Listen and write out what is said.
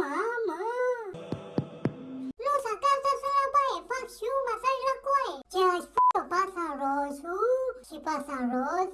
Mamă! Nu, să acasă să la baie, fac și un masaj la coaie. Ce aș f*** o pasa roz, uh, și pasa roz.